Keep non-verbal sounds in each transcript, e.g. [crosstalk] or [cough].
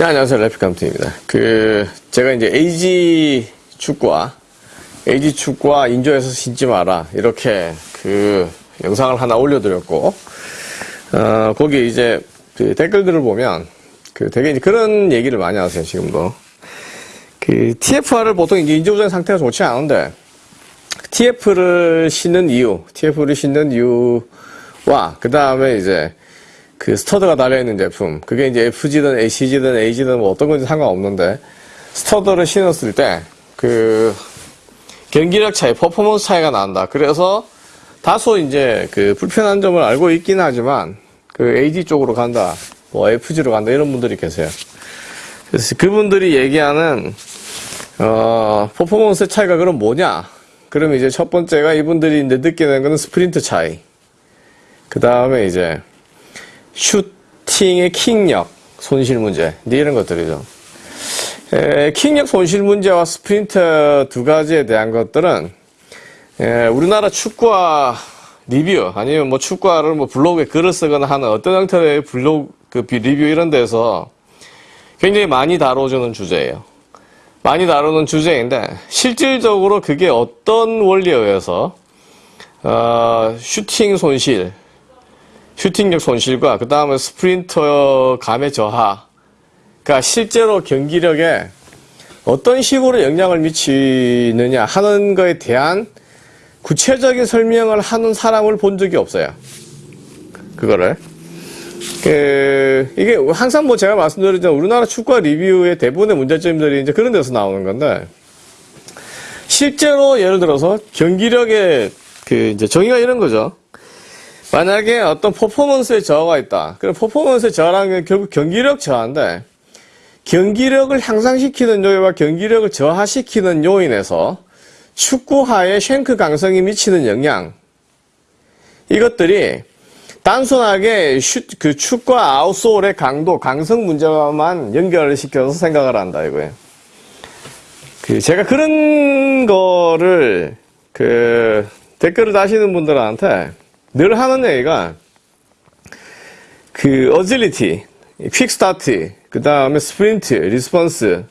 네, 안녕하세요. 래피감트입니다. 그, 제가 이제 AG 축구와, AG 축구와 인조에서 신지 마라. 이렇게 그 영상을 하나 올려드렸고, 어, 거기 이제 그 댓글들을 보면, 그 되게 이제 그런 얘기를 많이 하세요, 지금도. 그 TFR을 보통 이제 인조부장 상태가 좋지 않은데, TF를 신는 이유, TF를 신는 이유와, 그 다음에 이제, 그 stud가 달려있는 제품 그게 이제 FG든 ACG든 AG든 뭐 어떤 건지 상관없는데 stud를 신었을 때 그 경기력 차이, 퍼포먼스 차이가 난다. 그래서 다소 이제 그 불편한 점을 알고 있긴 하지만 그 AG 쪽으로 간다, 뭐 FG로 간다 이런 분들이 계세요. 그래서 그분들이 얘기하는 어 퍼포먼스 차이가 그럼 뭐냐? 그러면 이제 첫 번째가 이분들이 이제 느끼는 거는 스프린트 차이. 그 다음에 이제 슈팅의 킥력 손실 문제 네, 이런 것들이죠. 에, 킥력 손실 문제와 스프린트 두 가지에 대한 것들은 에, 우리나라 축구화 리뷰 아니면 뭐 축구화를 뭐 블로그에 글을 쓰거나 하는 어떤 형태의 블로그 그 리뷰 이런 데서 굉장히 많이 다뤄주는 주제예요. 많이 다루는 주제인데 실질적으로 그게 어떤 원리에 의해서 어, 슈팅 손실 슈팅력 손실과 그 다음에 스프린터 감의 저하 그러니까 실제로 경기력에 어떤 식으로 영향을 미치느냐 하는 것에 대한 구체적인 설명을 하는 사람을 본 적이 없어요. 그거를. 그, 이게 항상 뭐 제가 말씀드렸지만 우리나라 축구 리뷰의 대부분의 문제점들이 이제 그런 데서 나오는 건데 실제로 예를 들어서 경기력의 그 이제 정의가 이런 거죠. 만약에 어떤 퍼포먼스에 저하가 있다. 그럼 퍼포먼스의 저하라는 게 결국 경기력 저하인데 경기력을 향상시키는 요인과 경기력을 저하시키는 요인에서 축구화의 쉔크 강성이 미치는 영향 이것들이 단순하게 슛, 그 축구와 아웃솔의 강도, 강성 문제만 연결을 시켜서 생각을 한다 이거예요. 그 제가 그런 거를 그 댓글을 다시는 분들한테 늘 하는 얘기가 그 agility, quick start, 그 다음에 스프린트, response,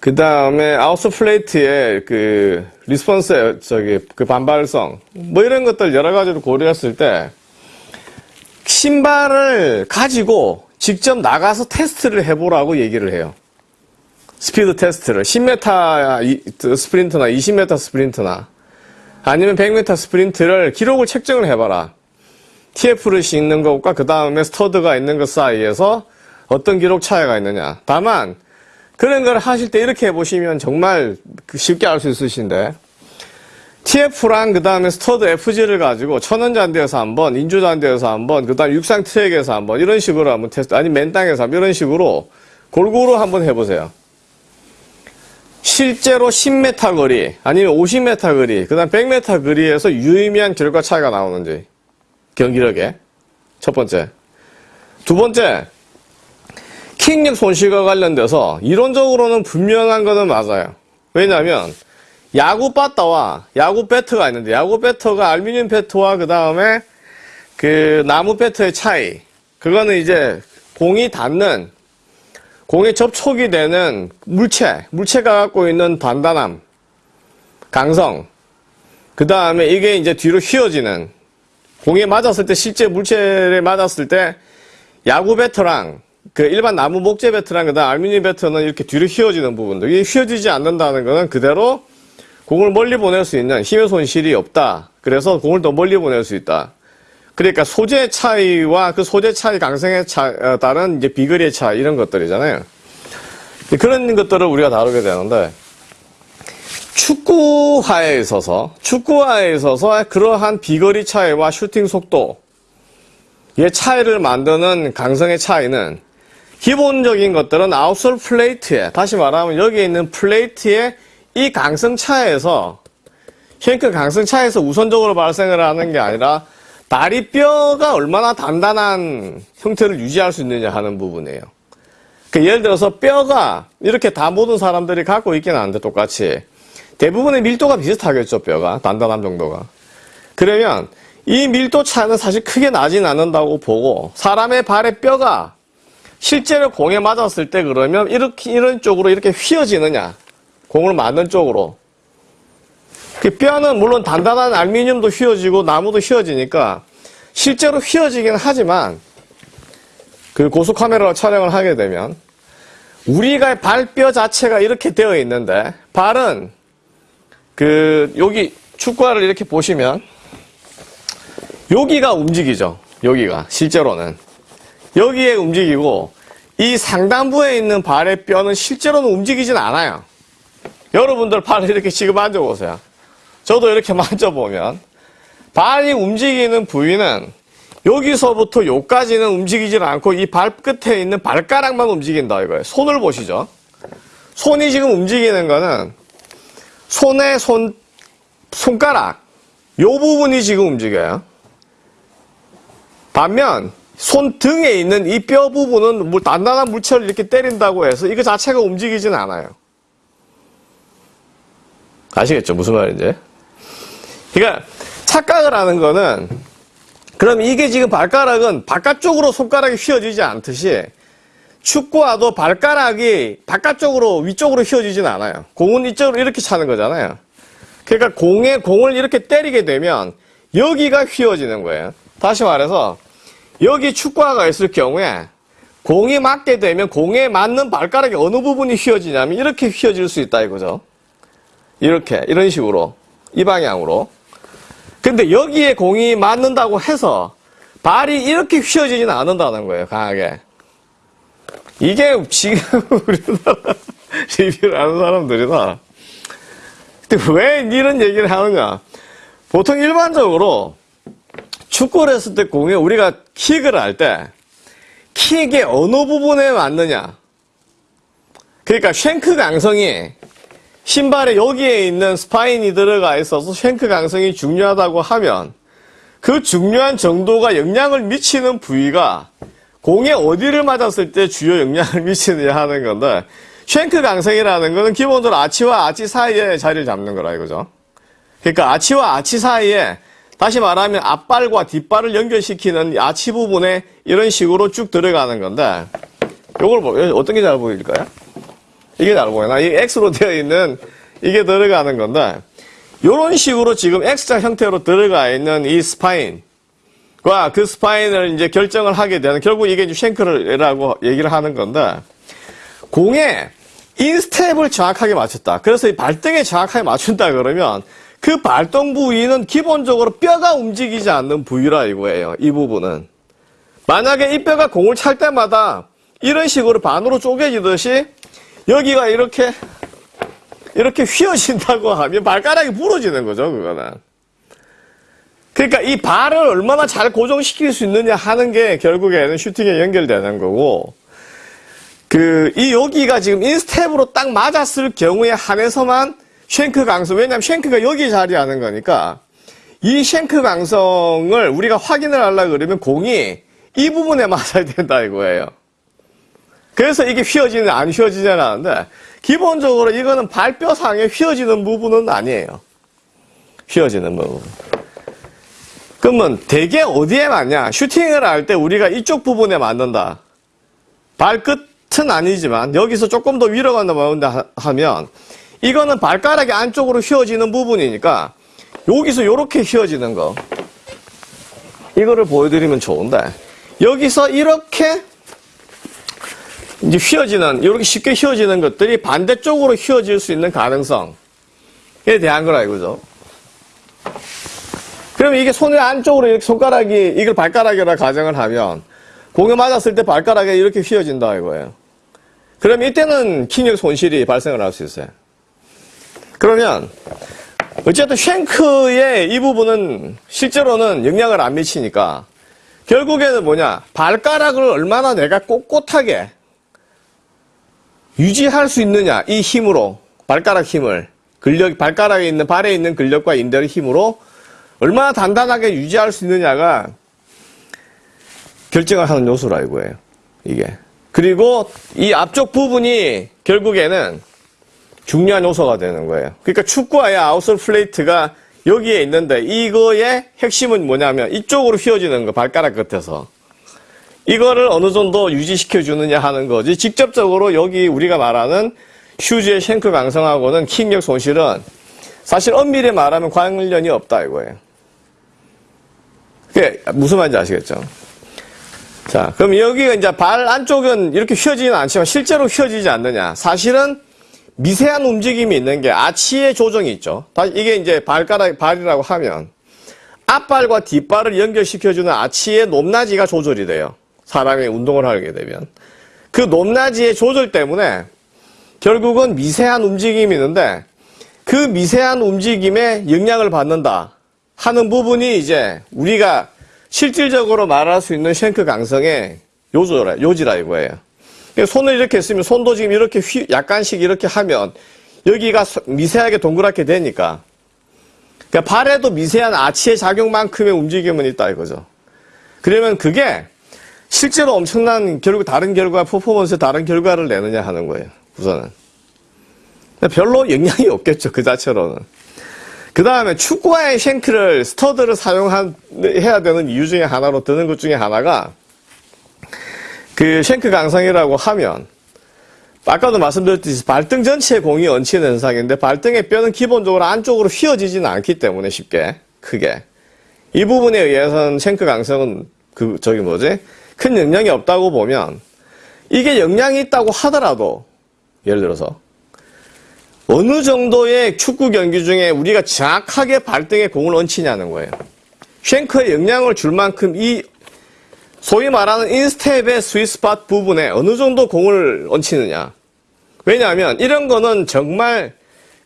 그 다음에 outsole plate의 그 response 저기 그 반발성 뭐 이런 것들 여러 가지로 고려했을 때 신발을 가지고 직접 나가서 테스트를 해보라고 얘기를 해요. 스피드 테스트를 10m 스프린트나 20m 스프린트나 아니면 100m 스프린트를 기록을 책정을 해봐라. TF를 신는 것과 그 다음에 stud가 있는 것 사이에서 어떤 기록 차이가 있느냐. 다만 그런 걸 하실 때 이렇게 해보시면 정말 쉽게 알 수 있으신데 TF랑 그 다음에 stud FG를 가지고 천연 잔디에서 한번, 인조 잔디에서 한번, 그 다음 육상 트랙에서 한번 이런 식으로 한번 테스트, 아니 맨땅에서 한번 이런 식으로 골고루 한번 해보세요. 실제로 10m 거리, 아니면 50m 거리, 그 다음 100m 거리에서 유의미한 결과 차이가 나오는지. 경기력에. 첫 번째. 두 번째. 킥력 손실과 관련돼서 이론적으로는 분명한 것은 맞아요. 왜냐하면 야구 바타와 야구 배트가 있는데 야구 배트가 알루미늄 배트와 그 다음에 그 나무 배트의 차이 그거는 이제 공이 닿는 공에 접촉이 되는 물체, 물체가 갖고 있는 단단함, 강성, 그 다음에 이게 이제 뒤로 휘어지는, 공에 맞았을 때, 실제 물체에 맞았을 때, 야구 배터랑, 그 일반 나무 목재 배터랑 그 다음 알루미늄 배터는 이렇게 뒤로 휘어지는 부분들. 이게 휘어지지 않는다는 것은 그대로 공을 멀리 보낼 수 있는 힘의 손실이 없다. 그래서 공을 더 멀리 보낼 수 있다. 그러니까 소재 차이와 그 소재 차이 강성에 차, 따른 이제 비거리의 차이 이런 것들이잖아요. 그런 것들을 우리가 다루게 되는데 축구화에 있어서 축구화에 있어서 그러한 비거리 차이와 슈팅 속도의 차이를 만드는 강성의 차이는 기본적인 것들은 outsole plate에 다시 말하면 여기에 있는 plate의 이 강성 차에서 쉔크 강성 차에서 우선적으로 발생을 하는 게 아니라 다리뼈가 얼마나 단단한 형태를 유지할 수 있느냐 하는 부분이에요. 그 예를 들어서 뼈가 이렇게 다 모든 사람들이 갖고 있기는 한데 똑같이 대부분의 밀도가 비슷하겠죠 뼈가 단단함 정도가 그러면 이 밀도 차는 사실 크게 나진 않는다고 보고 사람의 발의 뼈가 실제로 공에 맞았을 때 그러면 이렇게 이런 쪽으로 이렇게 휘어지느냐? 공을 맞는 쪽으로. 그 뼈는 물론 단단한 알루미늄도 휘어지고 나무도 휘어지니까 실제로 휘어지긴 하지만 그 고속 카메라로 촬영을 하게 되면 우리가 발뼈 자체가 이렇게 되어 있는데 발은 그 여기 축구화를 이렇게 보시면 여기가 움직이죠. 여기가 실제로는 여기에 움직이고 이 상단부에 있는 발의 뼈는 실제로는 움직이진 않아요. 여러분들 발을 이렇게 지금 만져보세요. 저도 이렇게 [laughs] 만져보면 발이 움직이는 부위는 여기서부터 여기까지는 움직이질 않고 이 발끝에 있는 발가락만 움직인다 이거예요. 손을 보시죠. 손이 지금 움직이는 거는 손의 손, 손가락 요 부분이 지금 움직여요. 반면 손등에 있는 이 뼈 부분은 물- 단단한 물체를 이렇게 때린다고 해서 이거 자체가 움직이진 않아요. 아시겠죠? 무슨 말인지? 그러니까 착각을 하는 거는 그럼 이게 지금 발가락은 바깥쪽으로 손가락이 휘어지지 않듯이 축구와도 발가락이 바깥쪽으로 위쪽으로 휘어지진 않아요. 공은 이쪽으로 이렇게 차는 거잖아요. 그러니까 공에 공을 이렇게 때리게 되면 여기가 휘어지는 거예요. 다시 말해서 여기 축구화가 있을 경우에 공이 맞게 되면 공에 맞는 발가락이 어느 부분이 휘어지냐면 이렇게 휘어질 수 있다 이거죠. 이렇게 이런 식으로 이 방향으로. 근데 여기에 공이 맞는다고 해서 발이 이렇게 휘어지지는 않는다는 거예요. 강하게. 이게 지금 [laughs] 우리나라 리뷰를 하는 사람들이다. 근데 왜 이런 얘기를 하느냐? 보통 일반적으로 축구를 했을 때 공에 우리가 킥을 할 때 킥의 어느 부분에 맞느냐? 그러니까 shank 강성이 신발에 여기에 있는 spine이 들어가 있어서 shank 강성이 중요하다고 하면 그 중요한 정도가 영향을 미치는 부위가 공에 어디를 맞았을 때 주요 영향을 [laughs] 미치느냐 하는 건데 shank 강성이라는 거는 기본적으로 아치와 아치 사이에 자리를 잡는 거라 이거죠. 그러니까 아치와 아치 사이에 다시 말하면 앞발과 뒷발을 연결시키는 이 아치 부분에 이런 식으로 쭉 들어가는 건데 요걸 보 어떤 게 잘 보일까요? 이게 잘 보이나? 이 X로 되어 있는 이게 들어가는 건데 이런 식으로 지금 X자 형태로 들어가 있는 이 spine과 그 spine을 이제 결정을 하게 되는 결국 이게 이제 shank라고 얘기를 하는 건데 공에 인스텝을 정확하게 맞췄다. 그래서 이 발등에 정확하게 맞춘다 그러면 그 발동 부위는 기본적으로 뼈가 움직이지 않는 부위라 이거예요. 이 부분은. 만약에 이 뼈가 공을 찰 때마다 이런 식으로 반으로 쪼개지듯이 여기가 이렇게 이렇게 휘어진다고 하면 발가락이 부러지는 거죠, 그거는. 그러니까 이 발을 얼마나 잘 고정시킬 수 있느냐 하는 게 결국에는 슈팅에 연결되는 거고, 그, 이 여기가 지금 instep으로 딱 맞았을 경우에 한해서만 shank 강성, 왜냐면 shank가 여기 자리하는 거니까, 이 shank 강성을 우리가 확인을 하려고 그러면 공이 이 부분에 [laughs] 맞아야 된다 이거예요. 그래서 이게 휘어지는, 안 휘어지는 않는데, 기본적으로 이거는 발뼈상에 휘어지는 부분은 아니에요. 휘어지는 부분. 그러면 대개 어디에 맞냐? 슈팅을 할 때 우리가 이쪽 부분에 맞는다. 발끝은 아니지만 여기서 조금 더 위로 간다 하면 이거는 발가락이 안쪽으로 휘어지는 부분이니까 여기서 이렇게 휘어지는 거. 이거를 보여드리면 좋은데 여기서 이렇게 이제 휘어지는 이렇게 쉽게 휘어지는 것들이 반대쪽으로 휘어질 수 있는 가능성에 대한 거라 이거죠. 그럼 이게 손의 안쪽으로 이렇게 손가락이 이걸 발가락이라 가정을 하면 공에 맞았을 때 발가락이 이렇게 휘어진다 이거예요. 그럼 이때는 킹력 손실이 발생을 할 수 있어요. 그러면 어쨌든 쉔크의 이 부분은 실제로는 영향을 안 미치니까 결국에는 뭐냐 발가락을 얼마나 내가 꼿꼿하게 유지할 수 있느냐 이 힘으로 발가락 힘을 근력 발가락에 있는 발에 있는 근력과 인대의 힘으로 얼마나 단단하게 유지할 수 있느냐가 결정을 하는 요소라 이거예요. 이게 그리고 이 앞쪽 부분이 결국에는 중요한 요소가 되는 거예요. 그러니까 축구화의 아웃솔 플레이트가 여기에 있는데 이거의 핵심은 뭐냐면 이쪽으로 휘어지는 거 발가락 끝에서 이거를 어느 정도 유지시켜 주느냐 하는 거지. 직접적으로 여기 우리가 말하는 휴지의 쉔크 강성하고는 킥력 손실은 사실 엄밀히 말하면 관련이 없다 이거예요. 그게 무슨 말인지 아시겠죠? 자, 그럼 여기가 이제 발 안쪽은 이렇게 휘어지는 않지만 실제로 휘어지지 않느냐. 사실은 미세한 움직임이 있는 게 아치의 조정이 있죠. 다 이게 이제 발가락, 발이라고 하면 앞발과 뒷발을 연결시켜주는 아치의 높낮이가 조절이 돼요. 사람이 운동을 하게 되면. 그 높낮이의 조절 때문에 결국은 미세한 움직임이 있는데 그 미세한 움직임에 영향을 받는다 하는 부분이 이제 우리가 실질적으로 말할 수 있는 쉔크 강성의 요조라, 요지라 이거예요. 그러니까 손을 이렇게 쓰면 손도 지금 이렇게 휘, 약간씩 이렇게 하면 여기가 미세하게 동그랗게 되니까 그러니까 발에도 미세한 아치의 작용만큼의 움직임은 있다 이거죠. 그러면 그게 실제로 엄청난 결국 다른 결과 퍼포먼스에 다른 결과를 내느냐 하는 거예요. 우선은 별로 영향이 없겠죠 그 자체로는. 그 다음에 축구화의 쉔크를 스터드를 사용해야 되는 이유 중에 하나로 드는 것 중에 하나가 그 쉔크 강성이라고 하면 아까도 말씀드렸듯이 발등 전체에 공이 얹히는 현상인데 발등의 뼈는 기본적으로 안쪽으로 휘어지지는 않기 때문에 쉽게 크게 이 부분에 의해서는 쉔크 강성은 그 저기 뭐지 큰 영향이 없다고 보면 이게 영향이 있다고 하더라도 예를 들어서 어느 정도의 축구 경기 중에 우리가 정확하게 발등에 공을 얹히냐는 거예요. 쉔크에 영향을 줄 만큼 이 소위 말하는 인스텝의 스위스팟 부분에 어느 정도 공을 얹히느냐. 왜냐하면 이런 거는 정말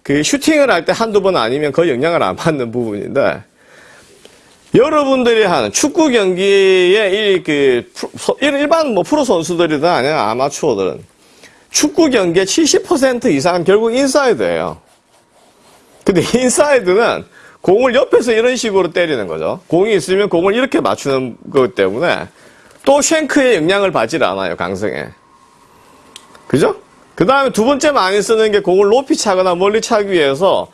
그 슈팅을 할 때 한두 번 아니면 거의 영향을 안 받는 부분인데 여러분들이 하는 축구 경기에 이그 일반 뭐 프로 선수들이든 아니면 아마추어들은 축구 경기의 70% 이상은 결국 인사이드예요. 근데 [laughs] 인사이드는 공을 옆에서 이런 식으로 때리는 거죠. 공이 있으면 공을 이렇게 맞추는 것 때문에 또 shank의 영향을 받질 않아요, 강성에. 그죠? 그 다음에 두 번째 많이 쓰는 게 공을 높이 차거나 멀리 차기 위해서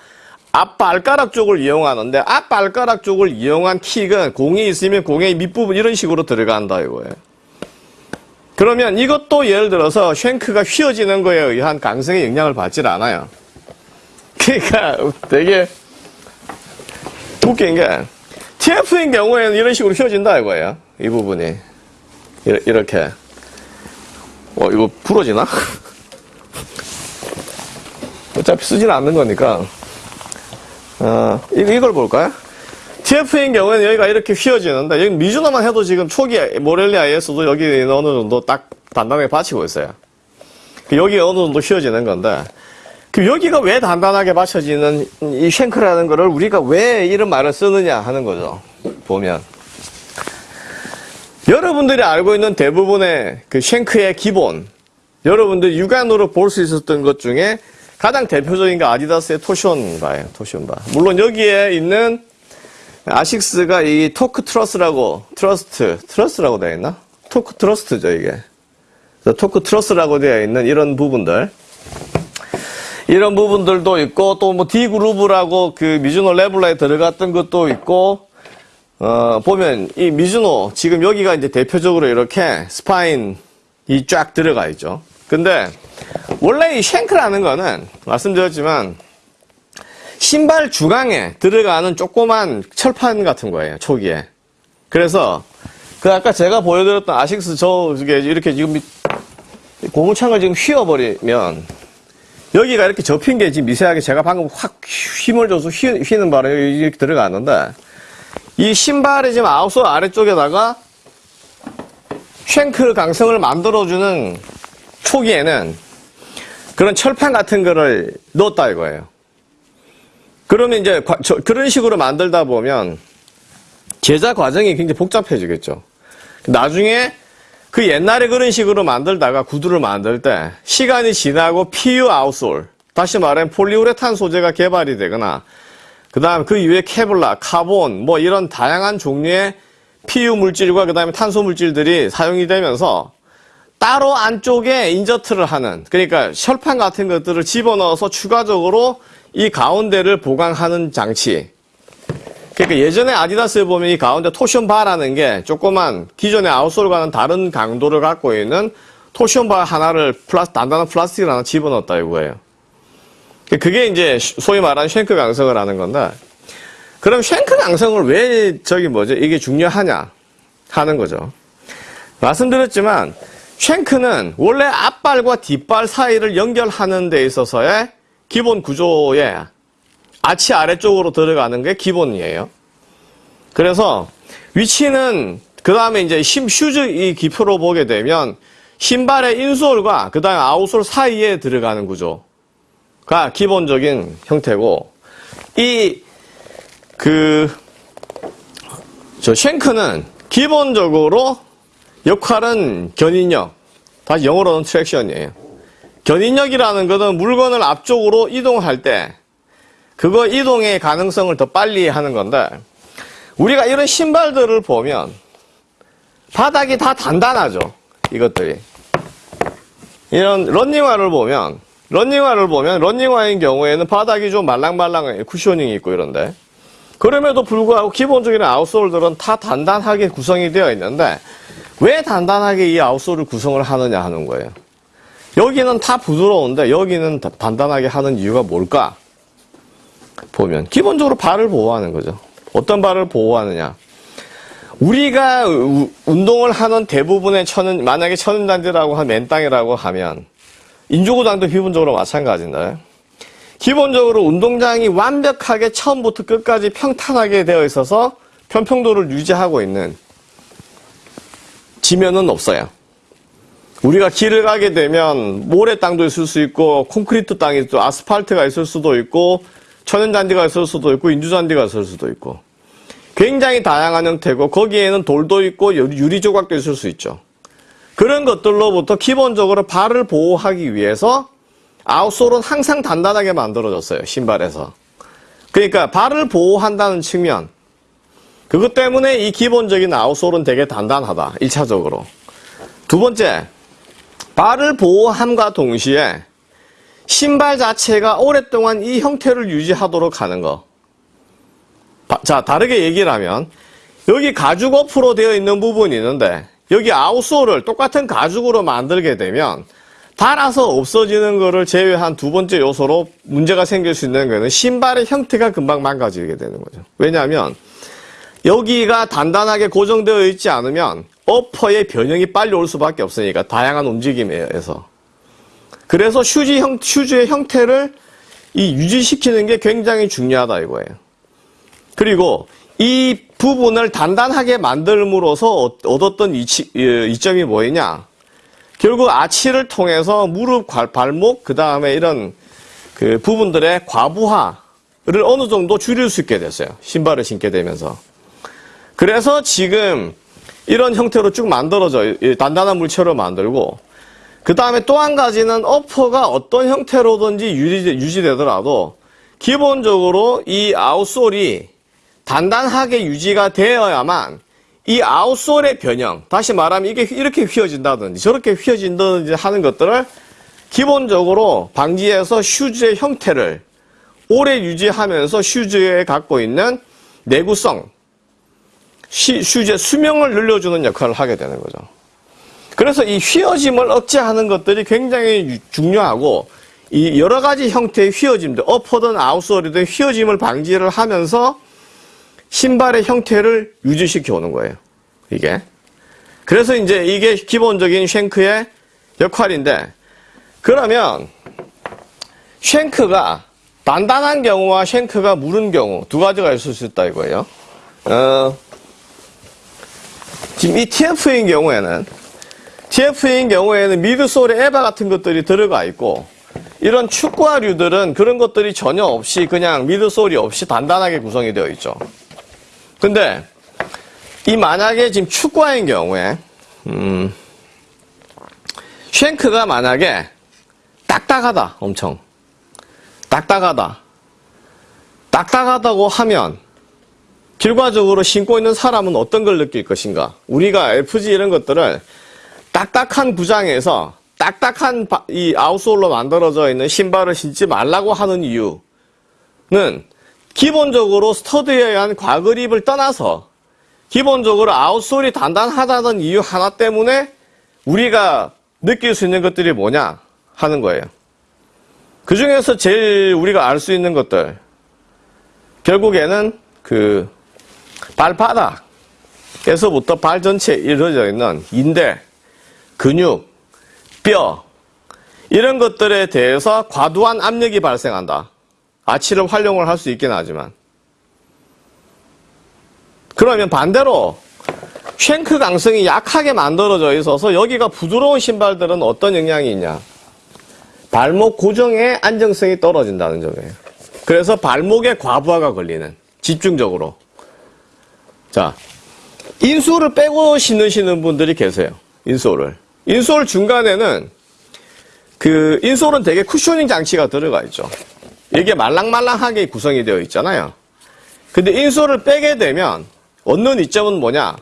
앞발가락 쪽을 이용하는데 앞발가락 쪽을 이용한 킥은 공이 있으면 공의 밑부분 이런 식으로 들어간다 이거예요. 그러면 이것도 예를 들어서 쉔크가 휘어지는 거에 의한 강성의 영향을 받질 않아요. 그러니까 되게 웃긴 게 TF인 경우에는 이런 식으로 휘어진다 이거예요. 이 부분이 이렇게 어 이거 부러지나? [laughs] 어차피 쓰지는 않는 거니까 어, 이걸 볼까요? TF인 경우에는 여기가 이렇게 휘어지는데 여기 미주노만 해도 지금 초기 모렐리아에서도 여기 어느 정도 딱 단단하게 받치고 있어요. 그 여기가 어느 정도 휘어지는 건데 그 여기가 왜 단단하게 받쳐지는 이 쉔크라는 거를 우리가 왜 이런 말을 쓰느냐 하는 거죠. 보면 여러분들이 알고 있는 대부분의 그 shank의 기본 여러분들 육안으로 볼 수 있었던 것 중에 가장 대표적인 게 아디다스의 torsion bar예요. torsion bar. 물론 여기에 있는 아식스가 이 torque truss라고 trust truss라고 되어 있나? torque trust죠 이게. torque truss라고 되어 있는 이런 부분들. 이런 부분들도 있고 또 뭐 D 그루브라고 그 미즈노 레블라에 들어갔던 것도 있고 어 보면 이 미즈노 지금 여기가 이제 대표적으로 이렇게 spine이 쫙 들어가 있죠. 근데 원래 이 shank라는 거는 말씀드렸지만 신발 중창에 들어가는 조그만 철판 같은 거예요, 초기에. 그래서, 그 아까 제가 보여드렸던 아식스 저, 게 이렇게 지금 고무창을 지금 휘어버리면, 여기가 이렇게 접힌 게 지금 미세하게 제가 방금 확 힘을 줘서 휘, 휘는 바람에 이렇게 들어가는데, 이 신발의 지금 아웃솔 아래쪽에다가 쉔크 강성을 만들어주는 초기에는 그런 철판 같은 거를 넣었다 이거예요. 그러면 이제 저, 그런 식으로 만들다 보면 제작 과정이 굉장히 복잡해지겠죠. 나중에 그 옛날에 그런 식으로 만들다가 구두를 만들 때 시간이 지나고 PU 아웃솔 다시 말하면 폴리우레탄 소재가 개발이 되거나 그 다음 그 이후에 Kevlar, 카본 뭐 이런 다양한 종류의 PU 물질과 그 다음에 탄소 물질들이 사용이 되면서 따로 안쪽에 insert를 하는 그러니까 철판 같은 것들을 집어넣어서 추가적으로 이 가운데를 보강하는 장치. 그러니까 예전에 아디다스에 보면 이 가운데 torsion bar라는 게 조그만 기존의 outsole과는 다른 강도를 갖고 있는 torsion bar 하나를 플라스, 단단한 플라스틱을 하나 집어넣었다 이거예요. 그게 이제 소위 말하는 shank 강성을 하는 건데 그럼 shank 강성을 왜 저기 뭐죠? 이게 중요하냐 하는 거죠. 말씀드렸지만 shank는 원래 앞발과 뒷발 사이를 연결하는 데 있어서의 기본 구조에 아치 아래쪽으로 들어가는 게 기본이에요. 그래서 위치는 그 다음에 이제 심 슈즈 이 기표로 보게 되면 신발의 인솔과 그 다음에 아웃솔 사이에 들어가는 구조가 기본적인 형태고 이 그 저 쉔크는 기본적으로 역할은 견인력 다시 영어로는 트랙션이에요. 견인력이라는 것은 물건을 앞쪽으로 이동할 때 그거 이동의 가능성을 더 빨리 하는 건데 우리가 이런 신발들을 보면 바닥이 다 단단하죠. 이것들이. 이런 런닝화를 보면 런닝화를 보면 런닝화인 경우에는 바닥이 좀 말랑말랑해 쿠셔닝이 있고 이런데 그럼에도 불구하고 기본적인 아웃솔들은 다 단단하게 구성이 되어 있는데 왜 단단하게 이 아웃솔을 구성을 하느냐 하는 거예요. 여기는 다 부드러운데 여기는 다 단단하게 하는 이유가 뭘까? 보면 기본적으로 발을 보호하는 거죠. 어떤 발을 보호하느냐? 우리가 우- 운동을 하는 대부분의 천은 만약에 천연단지라고 한 맨땅이라고 하면 인조구장도 기본적으로 마찬가지인데 기본적으로 운동장이 완벽하게 처음부터 끝까지 평탄하게 되어 있어서 편평도를 유지하고 있는 지면은 없어요. 우리가 길을 가게 되면 모래 땅도 있을 수 있고 콘크리트 땅이 또 아스팔트가 있을 수도 있고 천연잔디가 있을 수도 있고 인조잔디가 있을 수도 있고 굉장히 다양한 형태고 거기에는 돌도 있고 유리 조각도 있을 수 있죠. 그런 것들로부터 기본적으로 발을 보호하기 위해서 아웃솔은 항상 단단하게 만들어졌어요. 신발에서. 그러니까 발을 보호한다는 측면 그것 때문에 이 기본적인 아웃솔은 되게 단단하다. 1차적으로. 두 번째, 발을 보호함과 동시에 신발 자체가 오랫동안 이 형태를 유지하도록 하는 거. 바- 자, 다르게 얘기를 하면 여기 가죽 어프로 되어 있는 부분이 있는데 여기 아웃솔을 똑같은 가죽으로 만들게 되면 달아서 없어지는 것을 제외한 두 번째 요소로 문제가 생길 수 있는 거는 신발의 형태가 금방 망가지게 되는 거죠. 왜냐하면 여기가 단단하게 고정되어 있지 않으면 어퍼의 변형이 빨리 올 수밖에 없으니까 다양한 움직임에 의해서 그래서 슈즈 형, 슈즈의 형태를 이 유지시키는 게 굉장히 중요하다 이거예요. 그리고 이 부분을 단단하게 만들므로써 얻- 얻었던 이치, 이- 이점이 뭐였냐? 결국 아치를 통해서 무릎, 발- 발목, 그 다음에 이런 그 부분들의 과부하를 어느 정도 줄일 수 있게 됐어요. 신발을 신게 되면서. 그래서 지금 이런 형태로 쭉 만들어져, 이 단단한 물체로 만들고, 그 다음에 또 한 가지는 upper가 어떤 형태로든지 유지, 유지 되더라도, 기본적으로 이 outsole이 단단하게 유지가 되어야만 이 outsole의 변형, 다시 말하면 이게 이렇게 휘어진다든지 저렇게 휘어진다든지 하는 것들을 기본적으로 방지해서 슈즈의 형태를 오래 유지하면서 슈즈에 갖고 있는 내구성, 시- 슈즈의 수명을 늘려주는 역할을 하게 되는 거죠. 그래서 이 휘어짐을 억제하는 것들이 굉장히 유- 중요하고 이 여러 가지 형태의 휘어짐들, 어퍼든 아웃솔이든 휘어짐을 방지를 하면서 신발의 형태를 유지시켜 오는 거예요. 이게. 그래서 이제 이게 기본적인 쉔크의 역할인데, 그러면 쉔크가 단단한 경우와 쉔크가 무른 경우 두 가지가 있을 수 있다 이거예요. 어, 지금 이 TF인 경우에는 TF인 경우에는 미드솔에 에바 같은 것들이 들어가 있고 이런 축구화류들은 그런 것들이 전혀 없이 그냥 미드솔이 없이 단단하게 구성이 되어 있죠. 근데 이 만약에 지금 축구화인 경우에 음, 쉔크가 만약에 딱딱하다 엄청 딱딱하다 딱딱하다고 하면 결과적으로 신고 있는 사람은 어떤 걸 느낄 것인가 우리가 FG 이런 것들을 딱딱한 구장에서 딱딱한 바- 이 아웃솔로 만들어져 있는 신발을 신지 말라고 하는 이유는 기본적으로 스터드에 의한 과그립을 떠나서 기본적으로 아웃솔이 단단하다는 이유 하나 때문에 우리가 느낄 수 있는 것들이 뭐냐 하는 거예요. 그 중에서 제일 우리가 알 수 있는 것들 결국에는 그 발바닥에서부터 발 전체에 이루어져 있는 인대, 근육, 뼈 이런 것들에 대해서 과도한 압력이 발생한다. 아치를 활용을 할 수 있긴 하지만 그러면 반대로 쉔크 강성이 약하게 만들어져 있어서 여기가 부드러운 신발들은 어떤 영향이 있냐? 발목 고정의 안정성이 떨어진다는 점이에요. 그래서 발목에 과부하가 걸리는 집중적으로. 자, 인솔을 빼고 신으시는 분들이 계세요. 인솔을. 인솔 중간에는 그 인솔은 되게 쿠셔닝 장치가 들어가 있죠. 이게 말랑말랑하게 구성이 되어 있잖아요. 근데 인솔을 빼게 되면 얻는 이점은 뭐냐?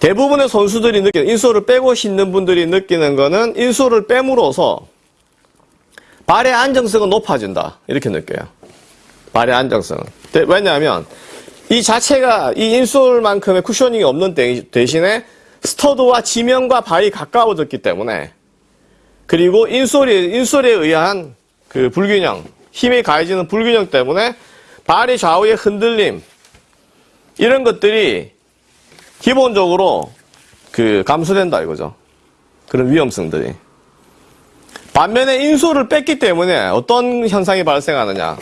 대부분의 선수들이 느끼는 인솔을 빼고 신는 분들이 느끼는 거는 인솔을 빼므로써 발의 안정성은 높아진다. 이렇게 느껴요. 발의 안정성은. 대- 왜냐하면 이 자체가 이 인솔만큼의 쿠셔닝이 없는 대- 대신에 스터드와 지면과 발이 가까워졌기 때문에 그리고 인솔이 인솔에 의한 그 불균형, 힘이 가해지는 불균형 때문에 발의 좌우의 흔들림 이런 것들이 기본적으로 그 감소된다 이거죠. 그런 위험성들이. 반면에 인솔을 뺐기 때문에 어떤 현상이 발생하느냐.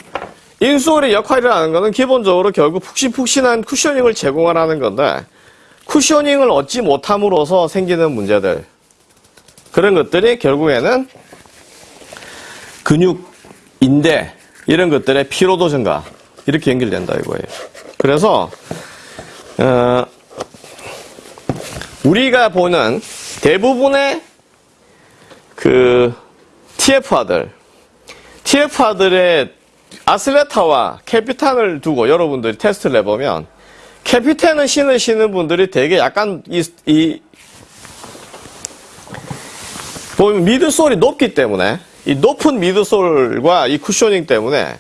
인솔의 역할이라는 것은 기본적으로 결국 푹신푹신한 쿠셔닝을 제공하라는 건데 쿠셔닝을 얻지 못함으로써 생기는 문제들 그런 것들이 결국에는 근육, 인대 이런 것들의 피로도 증가 이렇게 연결된다 이거예요. 그래서 어, 우리가 보는 대부분의 그 TF화들, TF화들의 아슬레타와 캐피탄을 두고 여러분들이 테스트를 해보면 캐피탄을 신으시는 분들이 되게 약간 이, 이 보면 미드솔이 높기 때문에 이 높은 미드솔과 이 쿠셔닝 때문에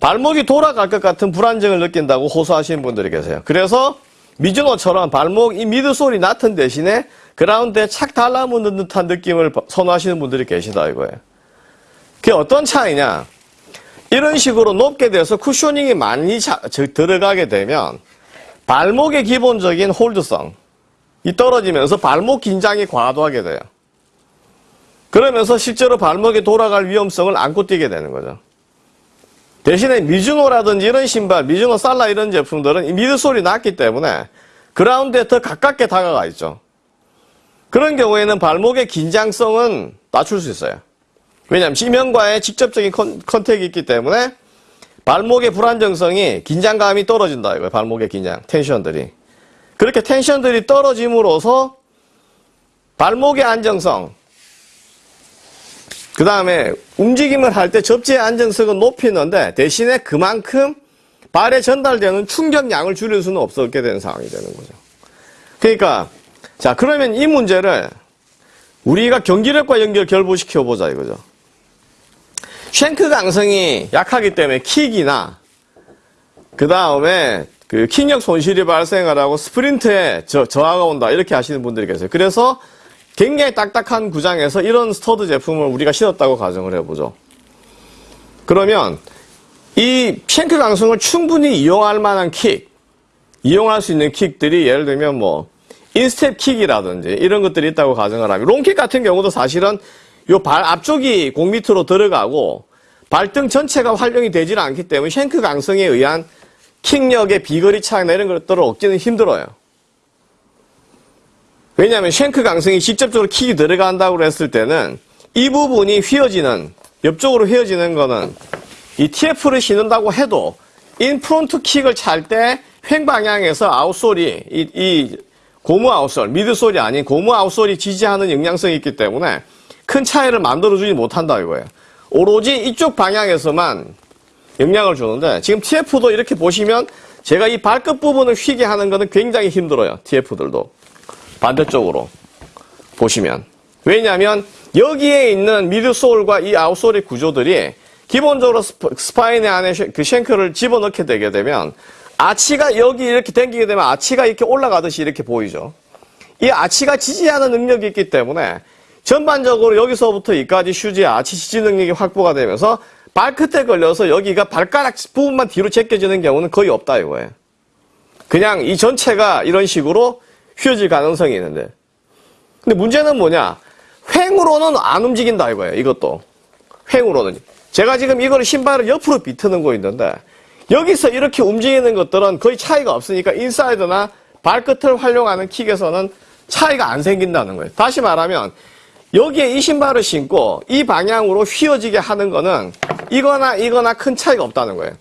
발목이 돌아갈 것 같은 불안정을 느낀다고 호소하시는 분들이 계세요. 그래서 미즈노처럼 발목 이 미드솔이 낮은 대신에 그라운드에 착 달라붙는 듯한 느낌을 선호하시는 분들이 계시다 이거예요. 그게 어떤 차이냐? 이런 식으로 높게 돼서 쿠셔닝이 많이 자- 저- 들어가게 되면 발목의 기본적인 홀드성 이 떨어지면서 발목 긴장이 과도하게 돼요. 그러면서 실제로 발목이 돌아갈 위험성을 안고 뛰게 되는 거죠. 대신에 미즈노라든지 이런 신발, 미즈노 살라 이런 제품들은 이 midsole이 낮기 때문에 그라운드에 더 가깝게 다가가 있죠. 그런 경우에는 발목의 긴장성은 낮출 수 있어요. 왜냐하면 지면과의 직접적인 con, contact이 있기 때문에 발목의 불안정성이 긴장감이 떨어진다 이거예요. 발목의 긴장, tension들이. 그렇게 텐션들이 떨어짐으로써 발목의 안정성, 그 다음에 움직임을 할 때 접지의 안정성은 높이는데 대신에 그만큼 발에 전달되는 충격량을 줄일 수는 없었게 되는 상황이 되는 거죠. 그러니까 자 그러면 이 문제를 우리가 경기력과 연결 결부시켜 보자 이거죠. 쉔크 강성이 약하기 때문에 킥이나 그 다음에 그 킥력 손실이 발생을 하고 스프린트에 저, 저하가 온다 이렇게 하시는 분들이 계세요. 그래서 굉장히 딱딱한 구장에서 이런 stud 제품을 우리가 신었다고 가정을 해보죠. 그러면 이 shank 강성을 충분히 이용할 만한 킥, 이용할 수 있는 킥들이 예를 들면 뭐 인스텝 킥이라든지 이런 것들이 있다고 가정을 하면 롱킥 같은 경우도 사실은 요 발 앞쪽이 공 밑으로 들어가고 발등 전체가 활용이 되지는 않기 때문에 shank 강성에 의한 킥력의 비거리 차이나 이런 것들을 얻기는 힘들어요. 왜냐하면 shank 강성이 직접적으로 킥이 들어간다고 했을 때는 이 부분이 휘어지는 옆쪽으로 휘어지는 거는 이 TF를 신는다고 해도 infront kick을 찰 때 횡방향에서 outsole이 이, 이 고무 outsole, midsole이 아닌 고무 outsole이 지지하는 영향성이 있기 때문에 큰 차이를 만들어주지 못한다 이거예요. 오로지 이쪽 방향에서만 영향을 주는데 지금 TF도 이렇게 보시면 제가 이 발끝 부분을 휘게 하는 것은 굉장히 힘들어요. TF들도. 반대쪽으로 보시면. 왜냐하면 여기에 있는 midsole과 이 outsole의 구조들이 기본적으로 spi- spine 안에 sha- 그 shank를 집어넣게 되게 되면 아치가 여기 이렇게 당기게 되면 아치가 이렇게 올라가듯이 이렇게 보이죠. 이 아치가 지지하는 능력이 있기 때문에 전반적으로 여기서부터 슈즈의 아치 지지 능력이 확보가 되면서 발끝에 걸려서 여기가 발가락 부분만 뒤로 제껴지는 경우는 거의 없다 이거예요. 그냥 이 전체가 이런 식으로 휘어질 가능성이 있는데. 근데 문제는 뭐냐? 횡으로는 안 움직인다 이거예요. 이것도. 횡으로는. 제가 지금 이거를 신발을 옆으로 비트는 거 있는데 여기서 이렇게 움직이는 것들은 거의 차이가 없으니까 인사이드나 발끝을 활용하는 킥에서는 차이가 안 생긴다는 거예요. 다시 말하면 여기에 이 신발을 신고 이 방향으로 휘어지게 하는 거는 이거나 이거나 큰 차이가 없다는 거예요.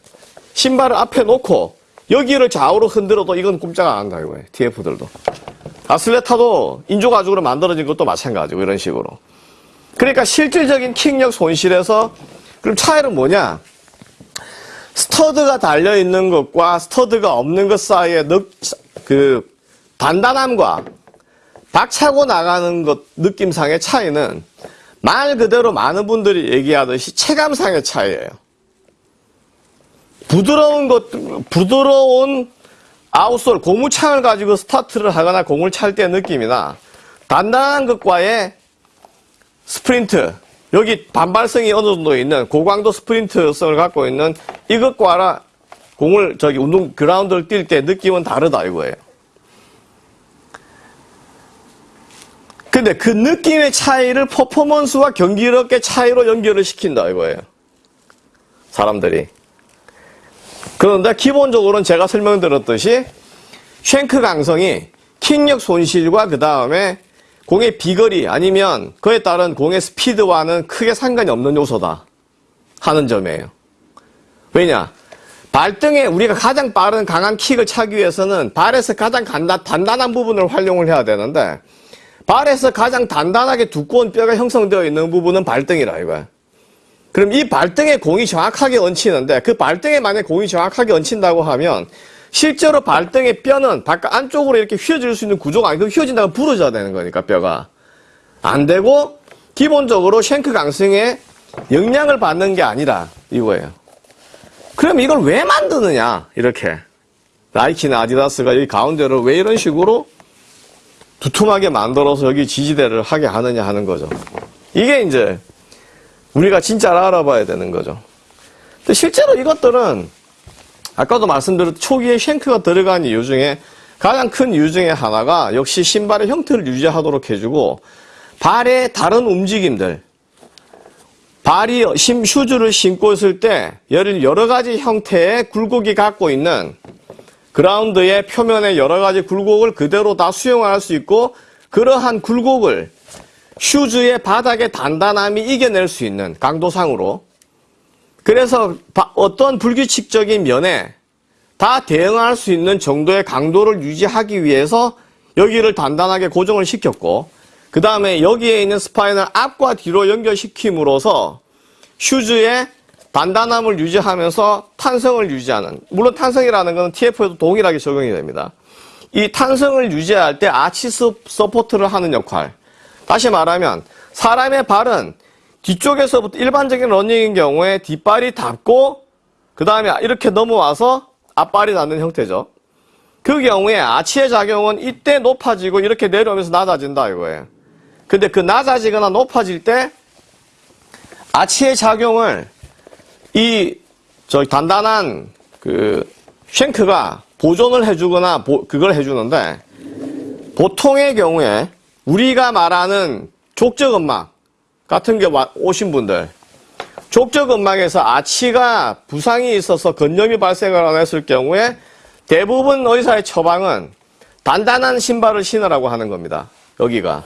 신발을 앞에 놓고 여기를 좌우로 흔들어도 이건 꼼짝 안 한다 이거예요. TF들도. 아슬레타도 인조가죽으로 만들어진 것도 마찬가지고 이런 식으로. 그러니까 실질적인 킥력 손실에서 그럼 차이는 뭐냐? stud가 달려 있는 것과 stud가 없는 것 사이의 느, 그 단단함과 박차고 나가는 것 느낌상의 차이는 말 그대로 많은 분들이 얘기하듯이 체감상의 차이예요. 부드러운 것, 부드러운 outsole, 고무창을 가지고 스타트를 하거나 공을 찰 때 느낌이나 단단한 것과의 스프린트, 여기 반발성이 어느 정도 있는 고강도 스프린트성을 갖고 있는 이것과 공을 저기 운동 그라운드를 뛸 때 느낌은 다르다 이거예요. 근데 그 느낌의 차이를 퍼포먼스와 경기력의 차이로 연결을 시킨다 이거예요. 사람들이. 그런데 기본적으로는 제가 설명드렸듯이 쉔크 강성이 킥력 손실과 그 다음에 공의 비거리 아니면 그에 따른 공의 스피드와는 크게 상관이 없는 요소다 하는 점이에요. 왜냐? 발등에 우리가 가장 빠른 강한 킥을 차기 위해서는 발에서 가장 단단한 부분을 활용을 해야 되는데 발에서 가장 단단하게 두꺼운 뼈가 형성되어 있는 부분은 발등이라 이거야. 그럼 이 발등에 공이 정확하게 얹히는데 그 발등에 만약 공이 정확하게 얹힌다고 하면 실제로 발등의 뼈는 바깥 안쪽으로 이렇게 휘어질 수 있는 구조가 아니고 휘어진다고 부러져야 되는 거니까 뼈가 안 되고 기본적으로 쉔크 강승에 영향을 받는 게 아니라 이거예요. 그럼 이걸 왜 만드느냐 이렇게 나이키나 아디다스가 여기 가운데를 왜 이런 식으로 두툼하게 만들어서 여기 지지대를 하게 하느냐 하는 거죠. 이게 이제 우리가 진짜로 알아봐야 되는 거죠. 근데 실제로 이것들은 아까도 말씀드렸듯이 초기에 쉔크가 들어간 이유 중에 가장 큰 이유 중에 하나가 역시 신발의 형태를 유지하도록 해주고 발의 다른 움직임들 발이 심 슈즈를 신고 있을 때 여러 가지 형태의 굴곡이 갖고 있는 그라운드의 표면의 여러 가지 굴곡을 그대로 다 수용할 수 있고 그러한 굴곡을 슈즈의 바닥의 단단함이 이겨낼 수 있는 강도상으로. 그래서 어떤 불규칙적인 면에 다 대응할 수 있는 정도의 강도를 유지하기 위해서 여기를 단단하게 고정을 시켰고 그 다음에 여기에 있는 spine을 앞과 뒤로 연결시킴으로써 슈즈의 단단함을 유지하면서 탄성을 유지하는 물론 탄성이라는 것은 TF에도 동일하게 적용이 됩니다. 이 탄성을 유지할 때 아치 support를 하는 역할 다시 말하면 사람의 발은 뒤쪽에서부터 일반적인 러닝인 경우에 뒷발이 닿고 그 다음에 이렇게 넘어와서 앞발이 닿는 형태죠. 그 경우에 아치의 작용은 이때 높아지고 이렇게 내려오면서 낮아진다 이거예요. 근데 그 낮아지거나 높아질 때 아치의 작용을 이 저 단단한 그 쉔크가 보존을 해주거나 보, 그걸 해주는데 보통의 경우에 우리가 말하는 족저근막 같은 게 오신 분들 족저근막에서 아치가 부상이 있어서 건염이 발생을 했을 경우에 대부분 의사의 처방은 단단한 신발을 신으라고 하는 겁니다. 여기가.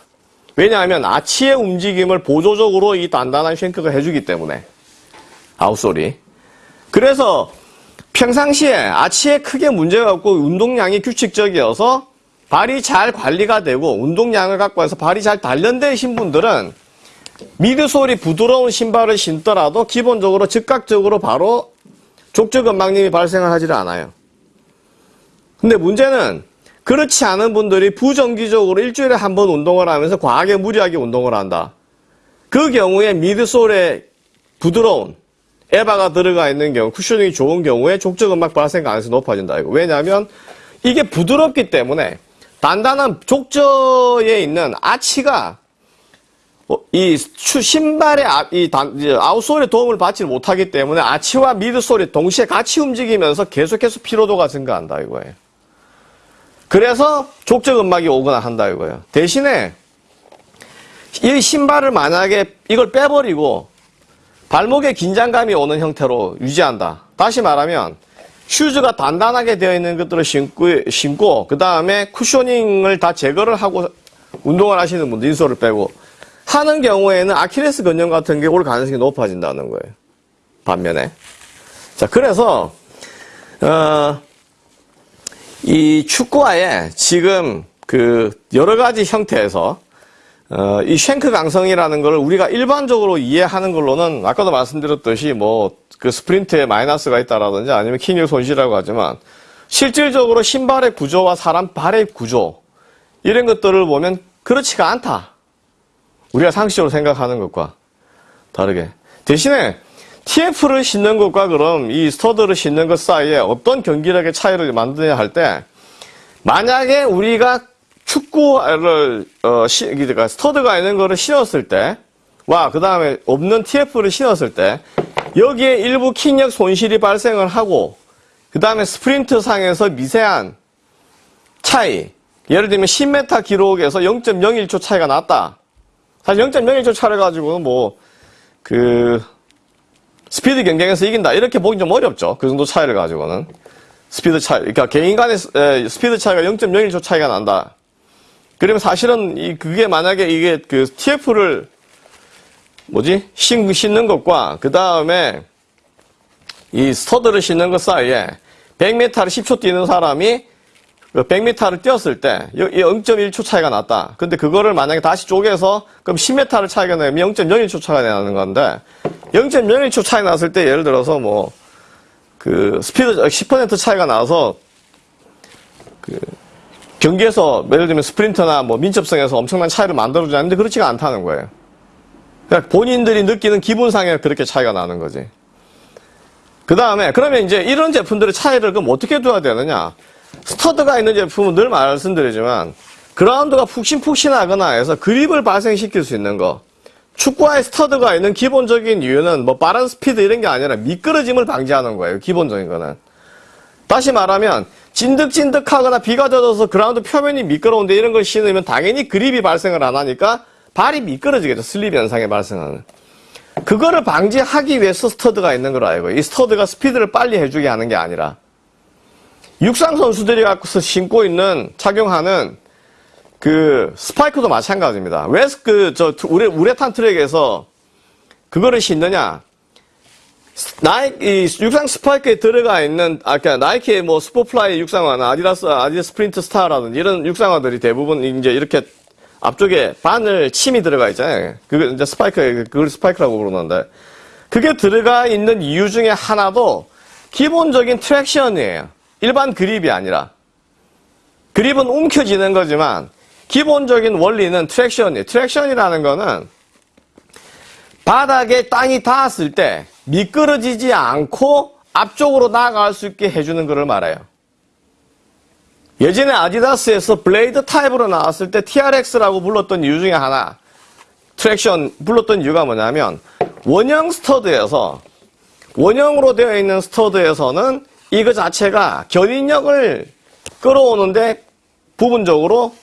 왜냐하면 아치의 움직임을 보조적으로 이 단단한 쉔크가 해주기 때문에 아웃솔이. 그래서 평상시에 아치에 크게 문제가 없고 운동량이 규칙적이어서 발이 잘 관리가 되고 운동량을 갖고 해서 발이 잘 단련되신 분들은 미드솔이 부드러운 신발을 신더라도 기본적으로 즉각적으로 바로 족저근막림이 발생을 하지를 않아요. 근데 문제는 그렇지 않은 분들이 부정기적으로 일주일에 한 번 운동을 하면서 과하게 무리하게 운동을 한다. 그 경우에 미드솔의 부드러운 에바가 들어가 있는 경우, 쿠셔닝이 좋은 경우에 족적 음막 발생 가능성이 높아진다. 이거. 왜냐하면 이게 부드럽기 때문에 단단한 족저에 있는 아치가 어, 이 추- 신발의 아, 이 단, 이제 아웃솔에 도움을 받지 못하기 때문에 아치와 미드솔이 동시에 같이 움직이면서 계속해서 피로도가 증가한다 이거예요. 그래서 족적 음막이 오거나 한다 이거예요. 대신에 이 신발을 만약에 이걸 빼버리고 발목에 긴장감이 오는 형태로 유지한다. 다시 말하면 슈즈가 단단하게 되어 있는 것들을 신고, 신고 그 다음에 cushioning을 다 제거를 하고 운동을 하시는 분들 insole을 빼고 하는 경우에는 아킬레스 근염 같은 게 올 가능성이 높아진다는 거예요. 반면에 자 그래서 어, 이 축구화에 지금 그 여러 가지 형태에서 어, 이 shank 강성이라는 걸 우리가 일반적으로 이해하는 걸로는 아까도 말씀드렸듯이 뭐 그 스프린트에 마이너스가 있다라든지 아니면 킥력 손실이라고 하지만 실질적으로 신발의 구조와 사람 발의 구조 이런 것들을 보면 그렇지가 않다. 우리가 상식적으로 생각하는 것과 다르게 대신에 TF를 신는 것과 그럼 이 스터드를 신는 것 사이에 어떤 경기력의 차이를 만드냐 할 때 만약에 우리가 축구를 어, 시, 그러니까 스터드가 있는 거를 신었을 때 와 그 다음에 없는 TF를 신었을 때 여기에 일부 킥력 손실이 발생을 하고 그 다음에 스프린트 상에서 미세한 차이 예를 들면 10m 기록에서 0.01초 차이가 났다. 사실 0.01초 차를 가지고는 뭐 그 스피드 경쟁에서 이긴다 이렇게 보기 좀 어렵죠. 그 정도 차이를 가지고는 스피드 차이 그러니까 개인 간의 스피드 차이가 0.01초 차이가 난다. 그러면 사실은 이 그게 만약에 이게 그 TF를 뭐지 신, 신는 것과 그 다음에 이 스터드를 신는 것 사이에 100m를 10초 뛰는 사람이 100m를 뛰었을 때 0.1초 차이가 났다. 근데 그거를 만약에 다시 쪼개서 그럼 10m를 차이가 나면 0.01초 차이가 나는 건데 0.01초 차이 났을 때 예를 들어서 뭐 그 스피드 10% 차이가 나서 그 경기에서 예를 들면 스프린터나 뭐 민첩성에서 엄청난 차이를 만들어주지 않는데 그렇지가 않다는 거예요. 그러니까 본인들이 느끼는 기분상에 그렇게 차이가 나는 거지. 그 다음에 그러면 이제 이런 제품들의 차이를 그럼 어떻게 둬야 되느냐? stud가 있는 제품은 늘 말씀드리지만 그라운드가 푹신푹신하거나 해서 그립을 발생시킬 수 있는 거. 축구화에 stud가 있는 기본적인 이유는 뭐 빠른 스피드 이런 게 아니라 미끄러짐을 방지하는 거예요. 기본적인 거는. 다시 말하면 진득진득하거나 비가 젖어서 그라운드 표면이 미끄러운데 이런 걸 신으면 당연히 그립이 발생을 안 하니까 발이 미끄러지겠죠. slip 현상이 발생하는. 그거를 방지하기 위해서 stud가 있는 걸 알고 이 stud가 스피드를 빨리 해주게 하는 게 아니라 육상 선수들이 갖고서 신고 있는 착용하는 그 스파이크도 마찬가지입니다. 왜 그 저 우레 우레탄 트랙에서 그거를 신느냐? 나이 이 육상 스파이크에 들어가 있는 아까 나이키의 뭐 슈퍼플라이 육상화나 아디다스 아디다스 스프린트 스타라든지 이런 육상화들이 대부분 이제 이렇게 앞쪽에 바늘 침이 들어가 있잖아요. 그게 이제 스파이크 그걸 스파이크라고 부르는데 그게 들어가 있는 이유 중에 하나도 기본적인 traction이에요. 일반 그립이 아니라 그립은 움켜쥐는 거지만 기본적인 원리는 traction이에요. traction이라는 거는 바닥에 땅이 닿았을 때 미끄러지지 않고 앞쪽으로 나아갈 수 있게 해주는 것을 말해요. 예전에 아디다스에서 블레이드 타입으로 나왔을 때 TRX라고 불렀던 이유 중에 하나, traction 불렀던 이유가 뭐냐면, 원형 stud에서, 원형으로 되어 있는 stud에서는 이거 자체가 견인력을 끌어오는데 부분적으로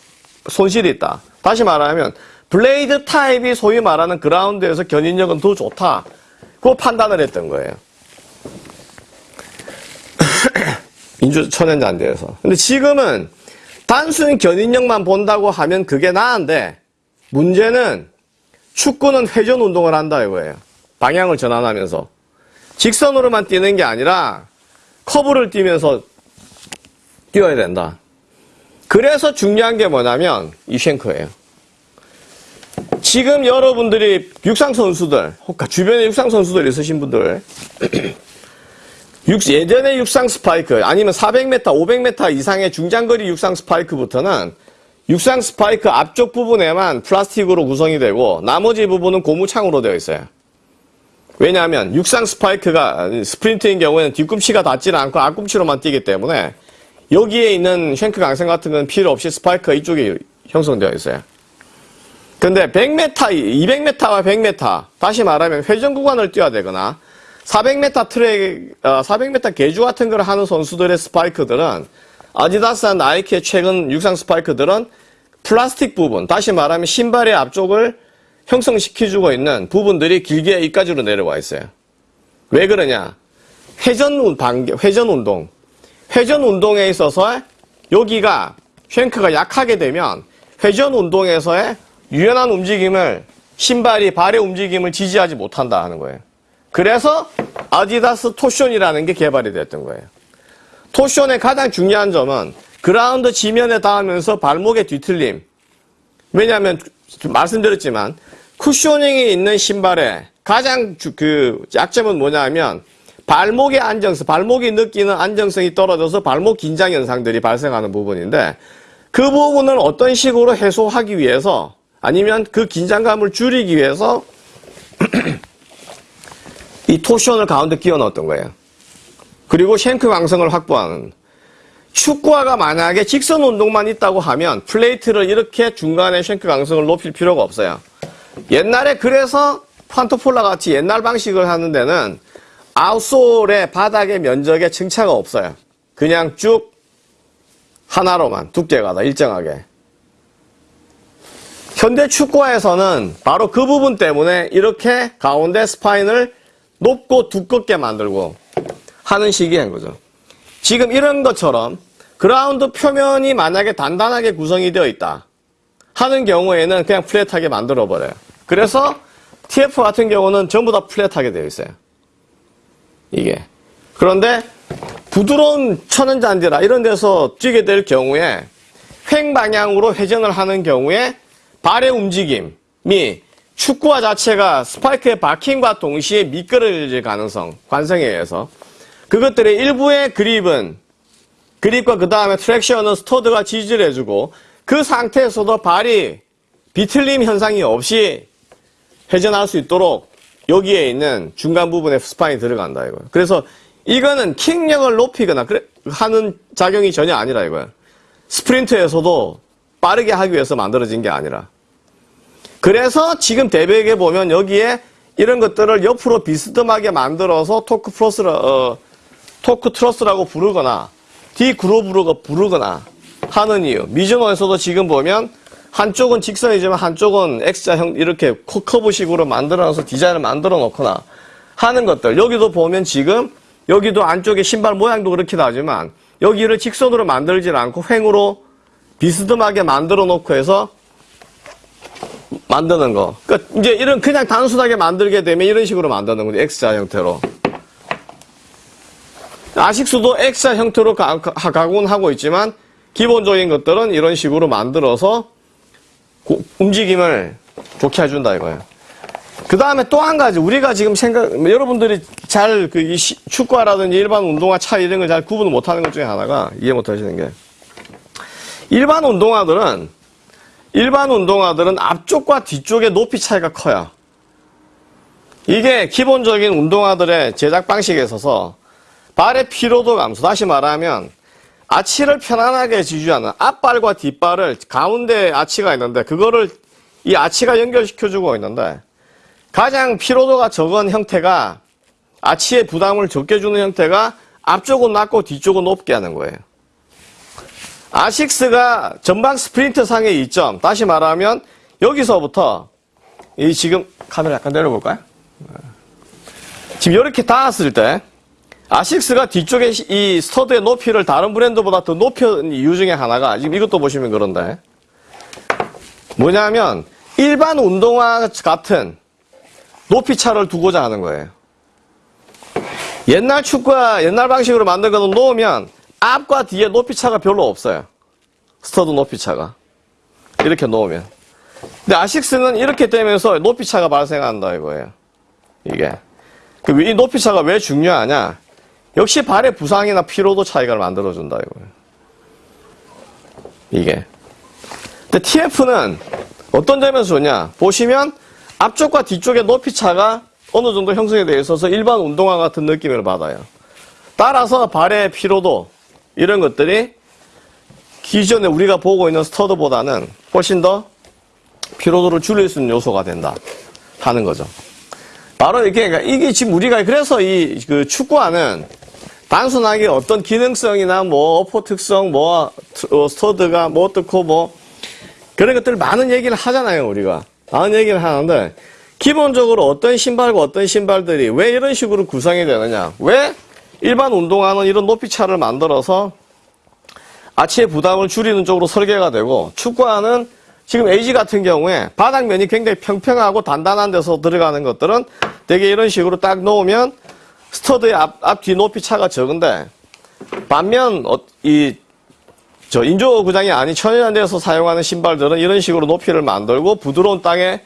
손실이 있다. 다시 말하면, 블레이드 타입이 소위 말하는 그라운드에서 견인력은 더 좋다. 그 판단을 했던 거예요. [clears throat] 민주 천연잔디에서. 근데 지금은 단순 견인력만 본다고 하면 그게 나은데 문제는 축구는 회전 운동을 한다 이거예요. 방향을 전환하면서 직선으로만 뛰는 게 아니라 커브를 뛰면서 뛰어야 된다. 그래서 중요한 게 뭐냐면 이 쉔크예요. 지금 여러분들이 육상 선수들, 혹 주변에 육상 선수들 있으신 분들 [clears throat] 육- 예전의 육상 스파이크 아니면 400m, 500m 이상의 중장거리 육상 스파이크부터는 육상 스파이크 앞쪽 부분에만 플라스틱으로 구성이 되고 나머지 부분은 고무창으로 되어 있어요. 왜냐하면 육상 스파이크가 스프린트인 경우에는 뒤꿈치가 닿지는 않고 앞꿈치로만 뛰기 때문에 여기에 있는 shank 강성 같은 건 필요 없이 스파이크가 이쪽에 형성되어 있어요. 근데 100m, 200m와 100m, 다시 말하면 회전 구간을 뛰어야 되거나 400m 트랙, 어, 400m 계주 같은 걸 하는 선수들의 스파이크들은 아디다스나 나이키의 최근 육상 스파이크들은 플라스틱 부분, 다시 말하면 신발의 앞쪽을 형성시켜주고 있는 부분들이 길게 이까지로 내려와 있어요. 왜 그러냐? 회전 반개, 회전 운동. 회전 운동에 있어서 여기가 쉔크가 약하게 되면 회전 운동에서의 유연한 움직임을 신발이 발의 움직임을 지지하지 못한다 하는 거예요. 그래서 아디다스 토션이라는 게 개발이 됐던 거예요. 토션의 가장 중요한 점은 그라운드 지면에 닿으면서 발목의 뒤틀림. 왜냐하면 말씀드렸지만 쿠셔닝이 있는 신발의 가장 주- 그 약점은 뭐냐면 발목의 안정성, 발목이 느끼는 안정성이 떨어져서 발목 긴장 현상들이 발생하는 부분인데 그 부분을 어떤 식으로 해소하기 위해서 아니면 그 긴장감을 줄이기 위해서 [clears throat] 이 torsion을 가운데 끼워 넣었던 거예요. 그리고 shank 강성을 확보하는 축구화가 만약에 직선 운동만 있다고 하면 플레이트를 이렇게 중간에 shank 강성을 높일 필요가 없어요. 옛날에 그래서 판토폴라 같이 옛날 방식을 하는 데는 outsole의 바닥의 면적에 층차가 없어요. 그냥 쭉 하나로만 두께가 다 일정하게. 현대 축구화에서는 바로 그 부분 때문에 이렇게 가운데 spine을 높고 두껍게 만들고 하는 식인 거죠. 지금 이런 것처럼 그라운드 표면이 만약에 단단하게 구성이 되어 있다 하는 경우에는 그냥 flat하게 만들어 버려요. 그래서 TF 같은 경우는 전부 다 flat하게 되어 있어요. 이게. 그런데 부드러운 천연잔디라 이런 데서 뛰게 될 경우에 횡 방향으로 회전을 하는 경우에 발의 움직임이 축구화 자체가 스파이크의 박힘과 동시에 미끄러질 가능성, 관성에 의해서 그것들의 일부의 그립은 그립과 그 다음에 트랙션은 스터드가 지지를 해주고 그 상태에서도 발이 비틀림 현상이 없이 회전할 수 있도록 여기에 있는 중간 부분에 spine이 들어간다 이거예요. 그래서 이거는 킥력을 높이거나 하는 작용이 전혀 아니라 이거예요. 스프린트에서도 빠르게 하기 위해서 만들어진 게 아니라. 그래서 지금 대백에 보면 여기에 이런 것들을 옆으로 비스듬하게 만들어서 토크 플러스라, 어, torque truss라고 부르거나 디그로브로 부르거나 하는 이유. 미즈노에서도 지금 보면 한쪽은 직선이지만 한쪽은 X자형 이렇게 커- 커브식으로 만들어서 디자인을 만들어 놓거나 하는 것들. 여기도 보면 지금 여기도 안쪽에 신발 모양도 그렇게 나지만 여기를 직선으로 만들지 않고 횡으로 비스듬하게 만들어 놓고 해서 만드는 거. 그러니까 이제 이런 그냥 단순하게 만들게 되면 이런 식으로 만드는 거죠. X자 형태로. 아식스도 X자 형태로 가, 가- 가공은 하고 있지만 기본적인 것들은 이런 식으로 만들어서 고- 움직임을 좋게 해준다 이거예요. 그 다음에 또 한 가지 우리가 지금 생각 여러분들이 잘 그 축구화라든지 일반 운동화 차이 이런 걸 잘 구분을 못하는 것 중에 하나가 이해 못하시는 게 일반 운동화들은 일반 운동화들은 앞쪽과 뒤쪽의 높이 차이가 커요. 이게 기본적인 운동화들의 제작 방식에 있어서 발의 피로도 감소. 다시 말하면 아치를 편안하게 지지하는 앞발과 뒷발을 가운데 아치가 있는데 그거를 이 아치가 연결시켜주고 있는데 가장 피로도가 적은 형태가 아치의 부담을 적게 주는 형태가 앞쪽은 낮고 뒤쪽은 높게 하는 거예요. 아식스가 전방 스프린트 상의 이점, 다시 말하면 여기서부터 이 지금 카메라 약간 내려볼까요? 지금 이렇게 닿았을 때 아식스가 뒤쪽에 이 stud의 높이를 다른 브랜드보다 더 높인 이유 중에 하나가 지금 이것도 보시면 그런데 뭐냐면 일반 운동화 같은 높이 차를 두고자 하는 거예요. 옛날 축구화 옛날 방식으로 만든 거는 놓으면 앞과 뒤에 높이 차가 별로 없어요. stud 높이 차가. 이렇게 놓으면. 근데 아식스는 이렇게 되면서 높이 차가 발생한다 이거예요. 이게. 그이 높이 차가 왜 중요하냐? 역시 발의 부상이나 피로도 차이가 만들어준다 이거예요. 이게. 근데 TF는 어떤 점에서 좋냐? 보시면 앞쪽과 뒤쪽의 높이 차가 어느 정도 형성이 되어 있어서 일반 운동화 같은 느낌을 받아요. 따라서 발의 피로도 이런 것들이 기존에 우리가 보고 있는 스터드보다는 훨씬 더 피로도를 줄일 수 있는 요소가 된다 하는 거죠. 바로 이게 그러니까 이게 지금 우리가 그래서 이 그 축구화는 단순하게 어떤 기능성이나 뭐 어포 특성 뭐 어, 스터드가 뭐 어떻고 뭐 그런 것들 많은 얘기를 하잖아요 우리가. 많은 얘기를 하는데 기본적으로 어떤 신발과 어떤 신발들이 왜 이런 식으로 구성이 되느냐. 왜 일반 운동화는 이런 높이 차를 만들어서 아치의 부담을 줄이는 쪽으로 설계가 되고 축구화는 지금 AG 같은 경우에 바닥면이 굉장히 평평하고 단단한 데서 들어가는 것들은 되게 이런 식으로 딱 놓으면 stud의 앞, 앞뒤 높이 차가 적은데 반면 어, 이 저 인조 구장이 아닌 천연잔디에서 사용하는 신발들은 이런 식으로 높이를 만들고 부드러운 땅에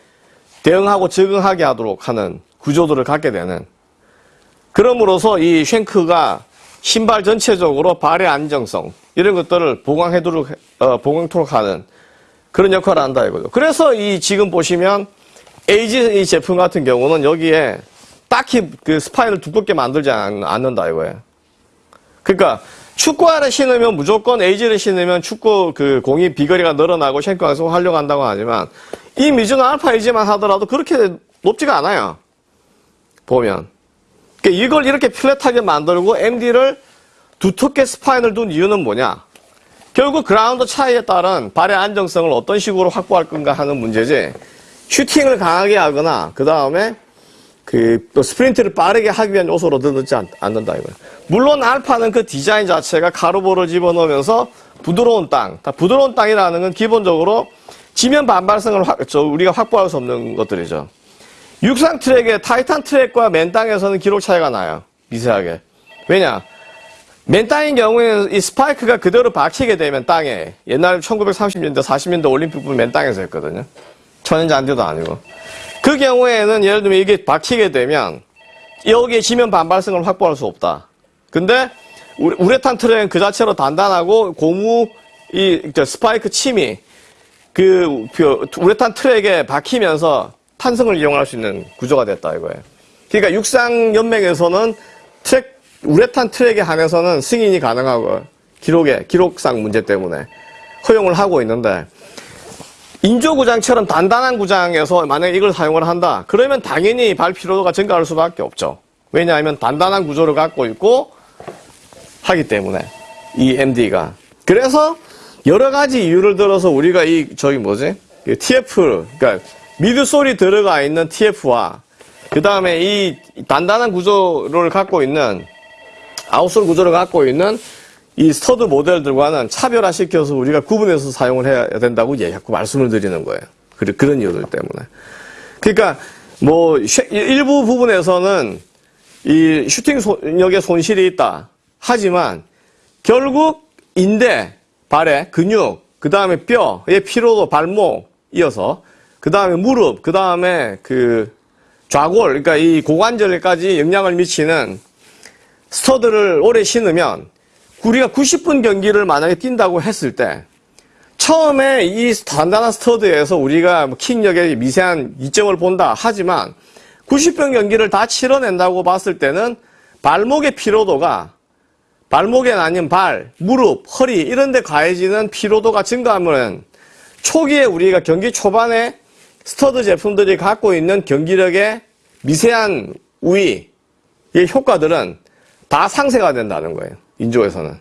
대응하고 적응하게 하도록 하는 구조들을 갖게 되는 그럼으로써 이 shank가 신발 전체적으로 발의 안정성 이런 것들을 보강해도록 어, 보강토록 하는 그런 역할을 한다 이거죠. 그래서 이 지금 보시면 AG 이 제품 같은 경우는 여기에 딱히 그 spine을 두껍게 만들지 않, 않는다 이거예요. 그러니까 축구화를 신으면 무조건 에이지를 신으면 축구 그 공이 비거리가 늘어나고 shank에서 활용한다고 하지만 이 미즈노 알파 AG만 하더라도 그렇게 높지가 않아요. 보면. 그러니까 이걸 이렇게 flat하게 만들고 MD를 두텁게 spine을 둔 이유는 뭐냐? 결국 그라운드 차이에 따른 발의 안정성을 어떤 식으로 확보할 건가 하는 문제지. 슈팅을 강하게 하거나 그 다음에 그 또 스프린트를 빠르게 하기 위한 요소로 두지 않는다 이거예요. 물론 알파는 그 디자인 자체가 가로보를 집어넣으면서 부드러운 땅, 다 부드러운 땅이라는 건 기본적으로 지면 반발성을 확, 저 우리가 확보할 수 없는 것들이죠. 육상 트랙의 타이탄 트랙과 맨 땅에서는 기록 차이가 나요. 미세하게. 왜냐? 맨 땅인 경우에는 이 스파이크가 그대로 박히게 되면 땅에 옛날 1930년대, 40년대 올림픽 부분 맨 땅에서 했거든요. 천연잔디도 아니고. 그 경우에는 예를 들면 이게 박히게 되면 여기에 지면 반발성을 확보할 수 없다. 근데 우레탄 트랙은 그 자체로 단단하고 고무 이 스파이크 침이 그 우레탄 트랙에 박히면서 탄성을 이용할 수 있는 구조가 됐다 이거예요. 그러니까 육상 연맹에서는 트랙 우레탄 트랙에 한해서는 승인이 가능하고 기록에 기록상 문제 때문에 허용을 하고 있는데 인조 구장처럼 단단한 구장에서 만약에 이걸 사용을 한다 그러면 당연히 발 피로도가 증가할 수밖에 없죠. 왜냐하면 단단한 구조를 갖고 있고 하기 때문에 이 MD가 그래서 여러 가지 이유를 들어서 우리가 이 저기 뭐지 TF 그러니까 midsole이 들어가 있는 TF와 그 다음에 이 단단한 구조를 갖고 있는 outsole 구조를 갖고 있는 이 stud 모델들과는 차별화시켜서 우리가 구분해서 사용을 해야 된다고 예, 자꾸 말씀을 드리는 거예요. 그런 이유들 때문에. 그러니까 뭐 일부 부분에서는 이 슈팅 속력에 손실이 있다. 하지만 결국 인대, 발의 근육, 그 다음에 뼈의 피로도 발목 이어서 그 다음에 무릎, 그 다음에 그 좌골, 그러니까 이 고관절까지 영향을 미치는 stud를 오래 신으면 우리가 90분 경기를 만약에 뛴다고 했을 때 처음에 이 단단한 stud에서 우리가 뭐 킥력의 미세한 이점을 본다. 하지만 90분 경기를 다 치러낸다고 봤을 때는 발목의 피로도가 발목에 아닌 발, 무릎, 허리 이런 데 가해지는 피로도가 증가하면 초기에 우리가 경기 초반에 stud 제품들이 갖고 있는 경기력의 미세한 우위의 효과들은 다 상쇄가 된다는 거예요. 인조에서는.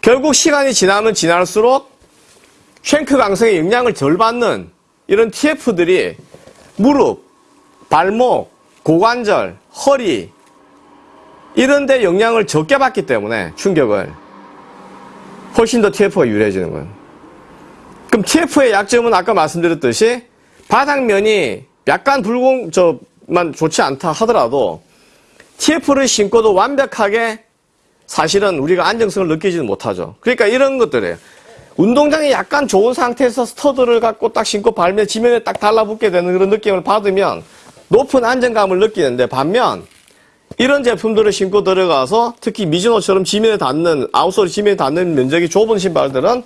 결국 시간이 지나면 지날수록 shank 강성의 영향을 덜 받는 이런 TF들이 무릎, 발목, 고관절, 허리 이런 데 영향을 적게 받기 때문에 충격을 훨씬 더 TF가 유리해지는 거예요. 그럼 TF의 약점은 아까 말씀드렸듯이 바닥면이 약간 불공, 저만 좋지 않다 하더라도 TF를 신고도 완벽하게 사실은 우리가 안정성을 느끼지는 못하죠. 그러니까 이런 것들이에요. 운동장이 약간 좋은 상태에서 stud를 갖고 딱 신고 밟으면 지면에 딱 달라붙게 되는 그런 느낌을 받으면 높은 안정감을 느끼는데 반면 이런 제품들을 신고 들어가서 특히 미즈노처럼 지면에 닿는 outsole이 지면에 닿는 면적이 좁은 신발들은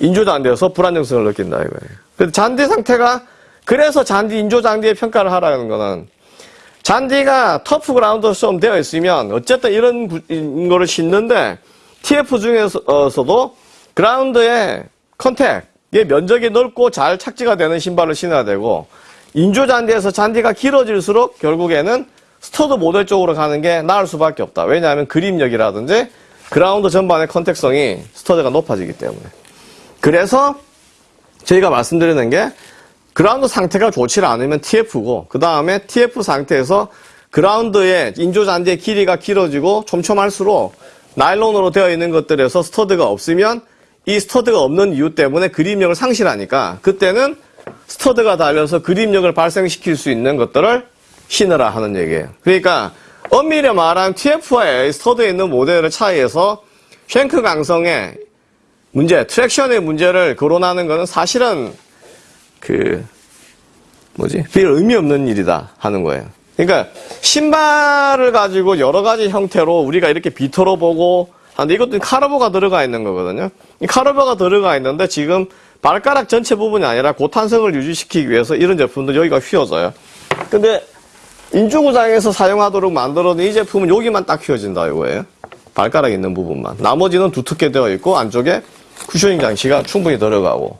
인조잔디에서 불안정성을 느낀다 이거예요. 그래서 잔디 상태가 그래서 잔디 인조잔디의 평가를 하라는 거는 잔디가 turf ground 좀 되어 있으면 어쨌든 이런 거를 신는데 TF 중에서도 그라운드의 contact의 면적이 넓고 잘 착지가 되는 신발을 신어야 되고 인조 잔디에서 잔디가 길어질수록 결국에는 stud 모델 쪽으로 가는 게 나을 수밖에 없다. 왜냐하면 그립력이라든지 그라운드 전반의 contact성이 stud가 높아지기 때문에. 그래서 저희가 말씀드리는 게 그라운드 상태가 좋지 않으면 TF고 그 다음에 TF 상태에서 그라운드의 인조 잔디의 길이가 길어지고 촘촘할수록 나일론으로 되어 있는 것들에서 stud가 없으면 이 stud가 없는 이유 때문에 그립력을 상실하니까 그때는 stud가 달려서 그립력을 발생시킬 수 있는 것들을 신으라 하는 얘기예요. 그러니까 엄밀히 말한 TF와 stud에 있는 모델의 차이에서 shank 강성의 문제, traction의 문제를 거론하는 것은 사실은 그 뭐지? 별 의미 없는 일이다 하는 거예요. 그러니까 신발을 가지고 여러 가지 형태로 우리가 이렇게 비터로 보고 하는데 이것도 카르보가 들어가 있는 거거든요. 이 카르보가 들어가 있는데 지금 발가락 전체 부분이 아니라 고탄성을 유지시키기 위해서 이런 제품도 여기가 휘어져요. 근데 인조구장에서 사용하도록 만들어둔 이 제품은 여기만 딱 휘어진다 이거예요. 발가락 있는 부분만. 나머지는 두텁게 되어 있고 안쪽에 cushioning 장치가 충분히 들어가고.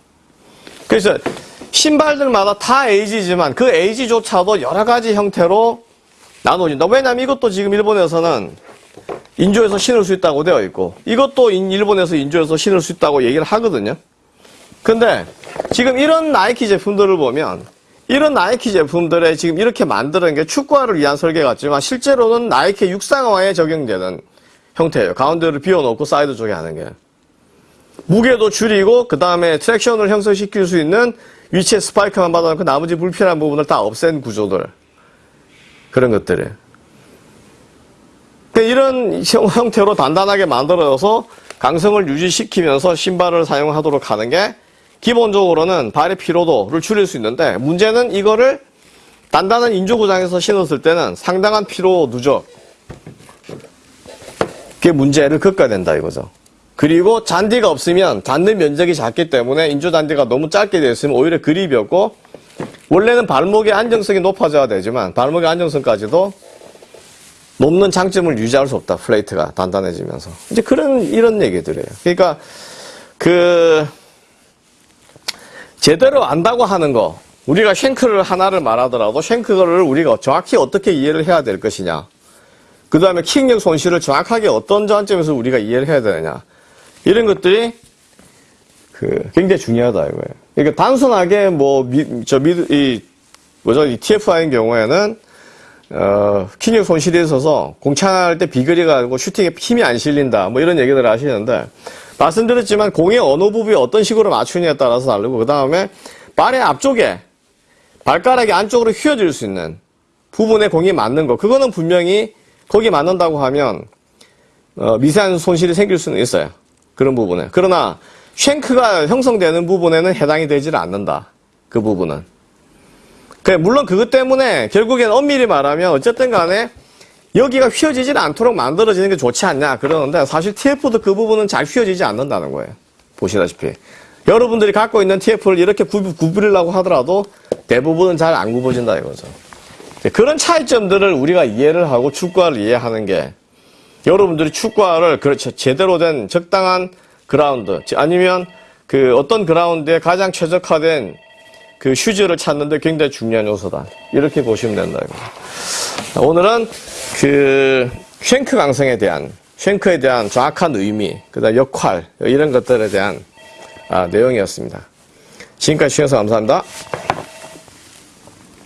그래서 신발들마다 다 AG지만 그 AG조차도 여러 가지 형태로 나눠진다. 왜냐하면 이것도 지금 일본에서는 인조에서 신을 수 있다고 되어 있고 이것도 인- 일본에서 인조에서 신을 수 있다고 얘기를 하거든요. 근데 지금 이런 나이키 제품들을 보면 이런 나이키 제품들에 지금 이렇게 만드는 게 축구화를 위한 설계 같지만 실제로는 나이키 육상화에 적용되는 형태예요. 가운데를 비워놓고 사이드 쪽에 하는 게. 무게도 줄이고 그 다음에 traction을 형성시킬 수 있는 위치에 스파이크만 박아놓고 나머지 불필요한 부분을 다 없앤 구조들. 그런 것들이 그러니까 이런 형- 형태로 단단하게 만들어서 강성을 유지시키면서 신발을 사용하도록 하는 게 기본적으로는 발의 피로도를 줄일 수 있는데 문제는 이거를 단단한 인조구장에서 신었을 때는 상당한 피로 누적. 그게 문제를 겪어야 된다 이거죠. 그리고 잔디가 없으면 닿는 면적이 작기 때문에 인조 잔디가 너무 짧게 되어 있으면 오히려 그립이 없고 원래는 발목의 안정성이 높아져야 되지만 발목의 안정성까지도 높는 장점을 유지할 수 없다. 플레이트가 단단해지면서. 이제 그런 이런 얘기들이에요. 그러니까 그 제대로 안다고 하는 거 우리가 쉔크를 하나를 말하더라도 쉔크를 우리가 정확히 어떻게 이해를 해야 될 것이냐. 그 다음에 킥력 손실을 정확하게 어떤 관점에서 우리가 이해를 해야 되느냐. 이런 것들이 그 굉장히 중요하다 이거예요. 그러니까 단순하게 뭐저 미드 이 뭐죠 이 TFI인 경우에는 어 킥력 손실이 있어서 공찬할 때 비거리 가지고 슈팅에 힘이 안 실린다 뭐 이런 얘기들을 하시는데 말씀드렸지만 공의 어느 부분에 어떤 식으로 맞추느냐에 따라서 다르고 그 다음에 발의 앞쪽에 발가락이 안쪽으로 휘어질 수 있는 부분에 공이 맞는 거 그거는 분명히 거기 맞는다고 하면 어, 미세한 손실이 생길 수는 있어요. 그런 부분에. 그러나 쉔크가 형성되는 부분에는 해당이 되질 않는다. 그 부분은. 물론 그것 때문에 결국엔 엄밀히 말하면 어쨌든 간에 여기가 휘어지질 않도록 만들어지는 게 좋지 않냐 그러는데 사실 TF도 그 부분은 잘 휘어지지 않는다는 거예요. 보시다시피. 여러분들이 갖고 있는 TF를 이렇게 구, 구부리려고 하더라도 대부분은 잘 안 굽어진다 이거죠. 그런 차이점들을 우리가 이해를 하고 축구화를 이해하는 게 여러분들이 축구화를 그렇죠 제대로 된 적당한 그라운드 아니면 그 어떤 그라운드에 가장 최적화된 그 슈즈를 찾는데 굉장히 중요한 요소다 이렇게 보시면 된다 이거. 오늘은 그 쉔크 강성에 대한 쉔크에 대한 정확한 의미 그다음 역할 이런 것들에 대한 아, 내용이었습니다. 지금까지 시청해서 감사합니다.